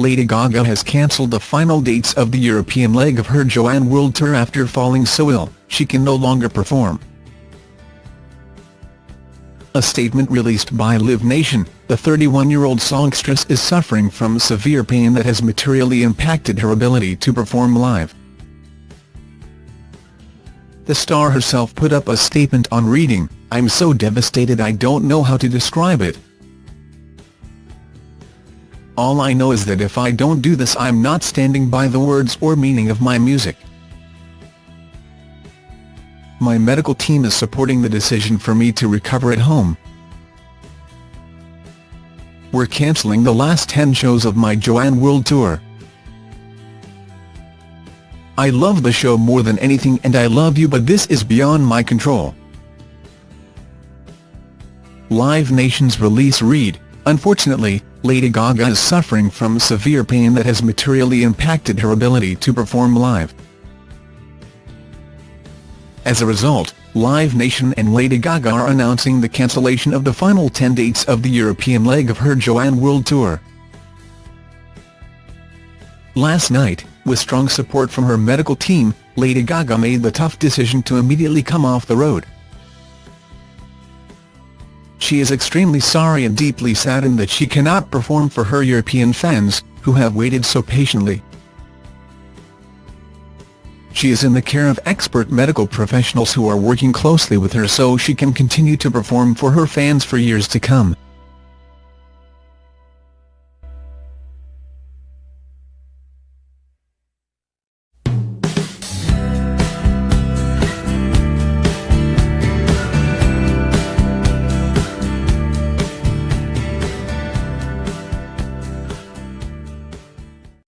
Lady Gaga has cancelled the final dates of the European leg of her Joanne World Tour after falling so ill, she can no longer perform. A statement released by Live Nation, the 31-year-old songstress is suffering from severe pain that has materially impacted her ability to perform live. The star herself put up a statement on reading, I'm so devastated I don't know how to describe it. All I know is that if I don't do this I'm not standing by the words or meaning of my music. My medical team is supporting the decision for me to recover at home. We're cancelling the last 10 shows of my Joanne World Tour. I love the show more than anything and I love you but this is beyond my control. Live Nation's release read, Unfortunately, Lady Gaga is suffering from severe pain that has materially impacted her ability to perform live. As a result, Live Nation and Lady Gaga are announcing the cancellation of the final 10 dates of the European leg of her Joanne World Tour. Last night, with strong support from her medical team, Lady Gaga made the tough decision to immediately come off the road. She is extremely sorry and deeply saddened that she cannot perform for her European fans, who have waited so patiently. She is in the care of expert medical professionals who are working closely with her so she can continue to perform for her fans for years to come.